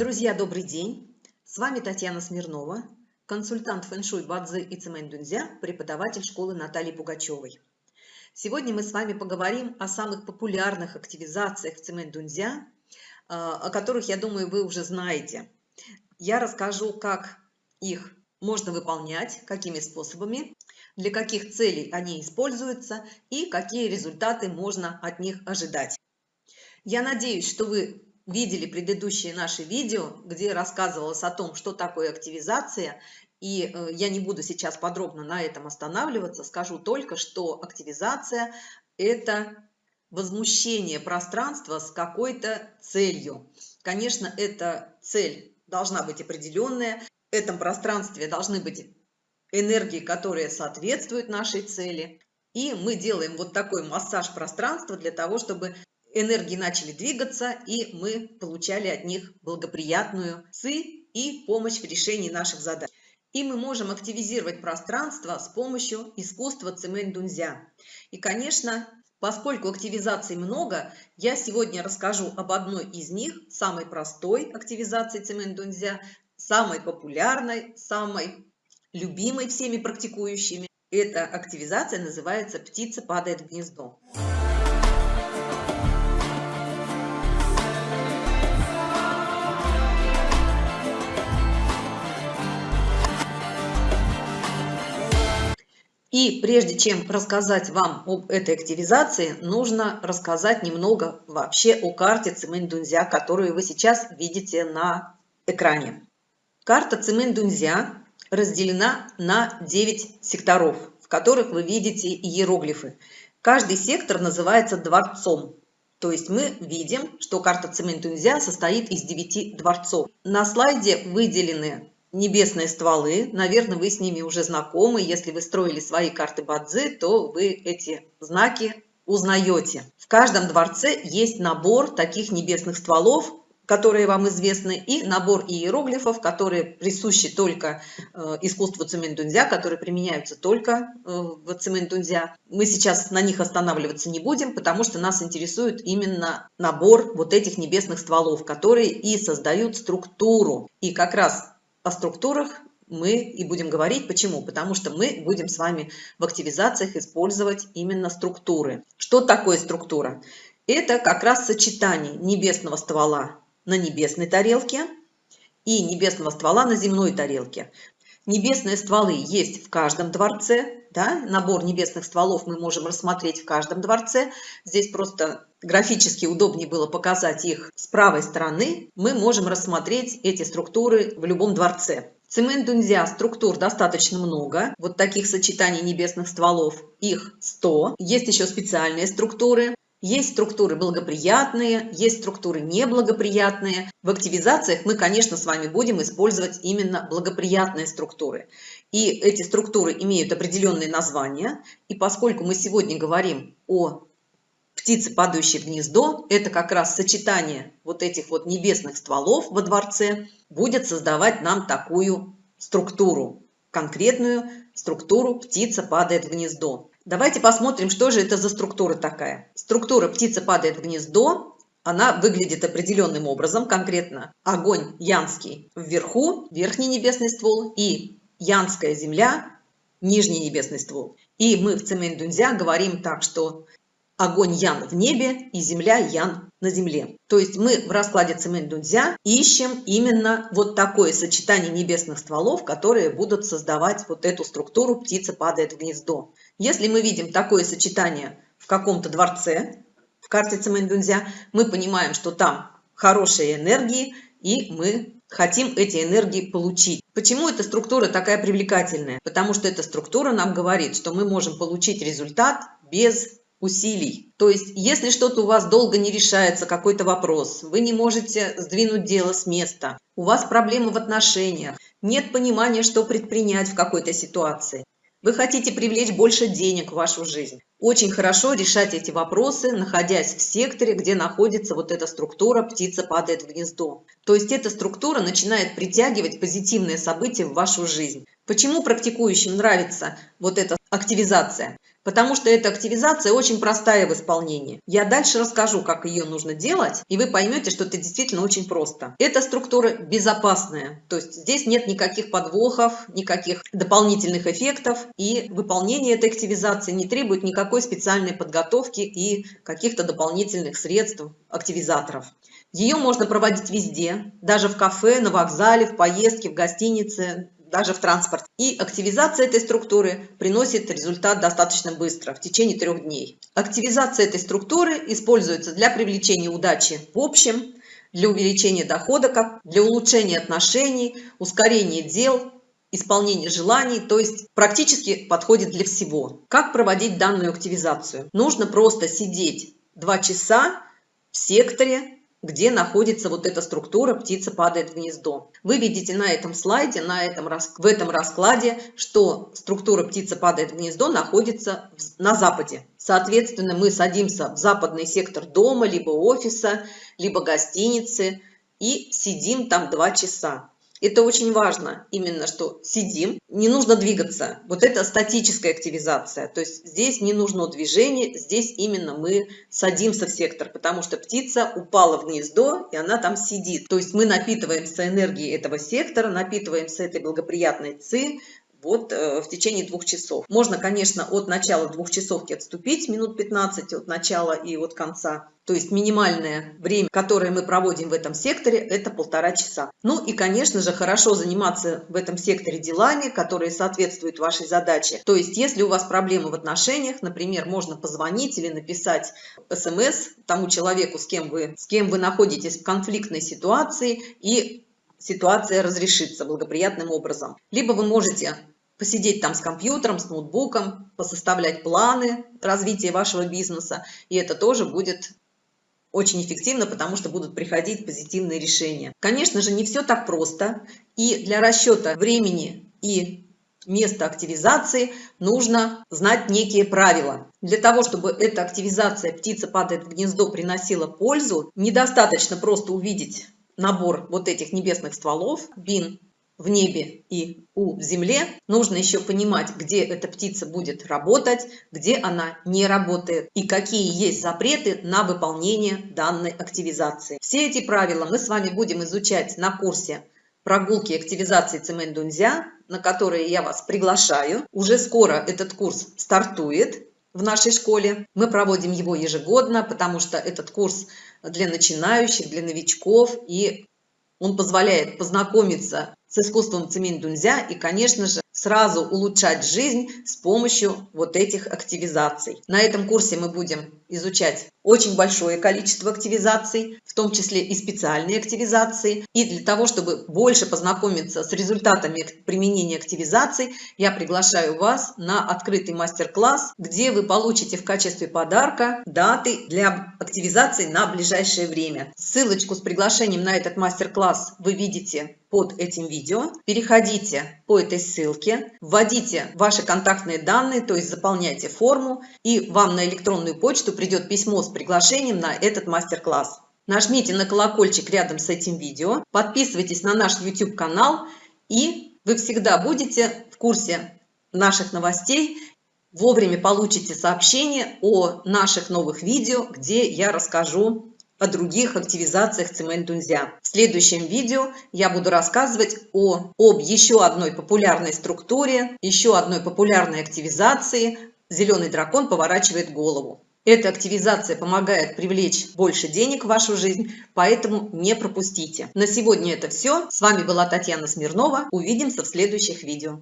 Друзья, добрый день! С вами Татьяна Смирнова, консультант фэншуй Бадзы и Цемэнь Дунзя, преподаватель школы Натальи Пугачевой. Сегодня мы с вами поговорим о самых популярных активизациях в Цемэнь Дунзя, а, о которых, я думаю, вы уже знаете. Я расскажу, как их можно выполнять, какими способами, для каких целей они используются и какие результаты можно от них ожидать. Я надеюсь, что вы видели предыдущие наши видео, где рассказывалось о том, что такое активизация, и э, я не буду сейчас подробно на этом останавливаться, скажу только, что активизация – это возмущение пространства с какой-то целью. Конечно, эта цель должна быть определенная, в этом пространстве должны быть энергии, которые соответствуют нашей цели. И мы делаем вот такой массаж пространства для того, чтобы энергии начали двигаться, и мы получали от них благоприятную ци и помощь в решении наших задач. И мы можем активизировать пространство с помощью искусства цемень дунзя. И, конечно, поскольку активизаций много, я сегодня расскажу об одной из них, самой простой активизации цемень дунзя, самой популярной, самой любимой всеми практикующими. Эта активизация называется «Птица падает в гнездо». И прежде чем рассказать вам об этой активизации, нужно рассказать немного вообще о карте Цимэнь-Дунзя, которую вы сейчас видите на экране. Карта Цимэнь-Дунзя разделена на 9 секторов, в которых вы видите иероглифы. Каждый сектор называется дворцом. То есть мы видим, что карта Цимэнь-Дунзя состоит из 9 дворцов. На слайде выделены небесные стволы. Наверное, вы с ними уже знакомы. Если вы строили свои карты Бадзи, то вы эти знаки узнаете. В каждом дворце есть набор таких небесных стволов, которые вам известны, и набор иероглифов, которые присущи только э, искусству цементунзя, которые применяются только э, в цементунзя. Мы сейчас на них останавливаться не будем, потому что нас интересует именно набор вот этих небесных стволов, которые и создают структуру. И как раз о структурах мы и будем говорить. Почему? Потому что мы будем с вами в активизациях использовать именно структуры. Что такое структура? Это как раз сочетание небесного ствола на небесной тарелке и небесного ствола на земной тарелке. Небесные стволы есть в каждом дворце. Да? Набор небесных стволов мы можем рассмотреть в каждом дворце. Здесь просто графически удобнее было показать их с правой стороны. Мы можем рассмотреть эти структуры в любом дворце. Цемент Дунзя структур достаточно много. Вот таких сочетаний небесных стволов их 100. Есть еще специальные структуры. Есть структуры благоприятные, есть структуры неблагоприятные. В активизациях мы, конечно, с вами будем использовать именно благоприятные структуры. И эти структуры имеют определенные названия. И поскольку мы сегодня говорим о птице, падающей в гнездо, это как раз сочетание вот этих вот небесных стволов во дворце, будет создавать нам такую структуру, конкретную структуру «птица падает в гнездо». Давайте посмотрим, что же это за структура такая. Структура «птица падает в гнездо» она выглядит определенным образом, конкретно огонь янский вверху, верхний небесный ствол, и янская земля, нижний небесный ствол. И мы в цемень дунзя говорим так, что огонь ян в небе и земля ян на земле. То есть мы в раскладе цемень дунзя ищем именно вот такое сочетание небесных стволов, которые будут создавать вот эту структуру «птица падает в гнездо». Если мы видим такое сочетание в каком-то дворце, в карте Цемэнь-Дунзя, мы понимаем, что там хорошие энергии, и мы хотим эти энергии получить. Почему эта структура такая привлекательная? Потому что эта структура нам говорит, что мы можем получить результат без усилий. То есть, если что-то у вас долго не решается, какой-то вопрос, вы не можете сдвинуть дело с места, у вас проблемы в отношениях, нет понимания, что предпринять в какой-то ситуации, вы хотите привлечь больше денег в вашу жизнь. Очень хорошо решать эти вопросы, находясь в секторе, где находится вот эта структура «птица падает в гнездо». То есть эта структура начинает притягивать позитивные события в вашу жизнь. Почему практикующим нравится вот эта активизация? Потому что эта активизация очень простая в исполнении. Я дальше расскажу, как ее нужно делать, и вы поймете, что это действительно очень просто. Эта структура безопасная, то есть здесь нет никаких подвохов, никаких дополнительных эффектов, и выполнение этой активизации не требует никакой специальной подготовки и каких-то дополнительных средств, активизаторов. Ее можно проводить везде, даже в кафе, на вокзале, в поездке, в гостинице, даже в транспорт. И активизация этой структуры приносит результат достаточно быстро, в течение трех дней. Активизация этой структуры используется для привлечения удачи в общем, для увеличения дохода, для улучшения отношений, ускорения дел, исполнения желаний, то есть практически подходит для всего. Как проводить данную активизацию? Нужно просто сидеть 2 часа в секторе где находится вот эта структура «птица падает в гнездо». Вы видите на этом слайде, на этом, в этом раскладе, что структура «птица падает в гнездо» находится на западе. Соответственно, мы садимся в западный сектор дома, либо офиса, либо гостиницы и сидим там два часа. Это очень важно, именно что сидим, не нужно двигаться. Вот это статическая активизация, то есть здесь не нужно движение, здесь именно мы садимся в сектор, потому что птица упала в гнездо, и она там сидит. То есть мы напитываемся энергией этого сектора, напитываемся этой благоприятной ци, вот э, в течение двух часов. Можно, конечно, от начала двухчасовки отступить минут 15 от начала и от конца. То есть минимальное время, которое мы проводим в этом секторе, это полтора часа. Ну и, конечно же, хорошо заниматься в этом секторе делами, которые соответствуют вашей задаче. То есть, если у вас проблемы в отношениях, например, можно позвонить или написать смс тому человеку, с кем вы, с кем вы находитесь в конфликтной ситуации, и ситуация разрешится благоприятным образом. Либо вы можете посидеть там с компьютером, с ноутбуком, посоставлять планы развития вашего бизнеса, и это тоже будет очень эффективно, потому что будут приходить позитивные решения. Конечно же, не все так просто, и для расчета времени и места активизации нужно знать некие правила. Для того, чтобы эта активизация «Птица падает в гнездо» приносила пользу, недостаточно просто увидеть набор вот этих небесных стволов, бин в небе и у в земле, нужно еще понимать, где эта птица будет работать, где она не работает и какие есть запреты на выполнение данной активизации. Все эти правила мы с вами будем изучать на курсе прогулки активизации Цемент Дунзя, на которые я вас приглашаю. Уже скоро этот курс стартует в нашей школе. Мы проводим его ежегодно, потому что этот курс для начинающих, для новичков, и он позволяет познакомиться с искусством цемень дунзя и, конечно же, сразу улучшать жизнь с помощью вот этих активизаций. На этом курсе мы будем изучать очень большое количество активизаций, в том числе и специальные активизации. И для того, чтобы больше познакомиться с результатами применения активизаций, я приглашаю вас на открытый мастер-класс, где вы получите в качестве подарка даты для активизации на ближайшее время. Ссылочку с приглашением на этот мастер-класс вы видите под этим видео. Переходите по этой ссылке, вводите ваши контактные данные, то есть заполняйте форму, и вам на электронную почту придет письмо с приглашением на этот мастер-класс. Нажмите на колокольчик рядом с этим видео, подписывайтесь на наш YouTube канал, и вы всегда будете в курсе наших новостей, вовремя получите сообщение о наших новых видео, где я расскажу о других активизациях цемент дунзя. В следующем видео я буду рассказывать о, об еще одной популярной структуре, еще одной популярной активизации «Зеленый дракон поворачивает голову». Эта активизация помогает привлечь больше денег в вашу жизнь, поэтому не пропустите. На сегодня это все. С вами была Татьяна Смирнова. Увидимся в следующих видео.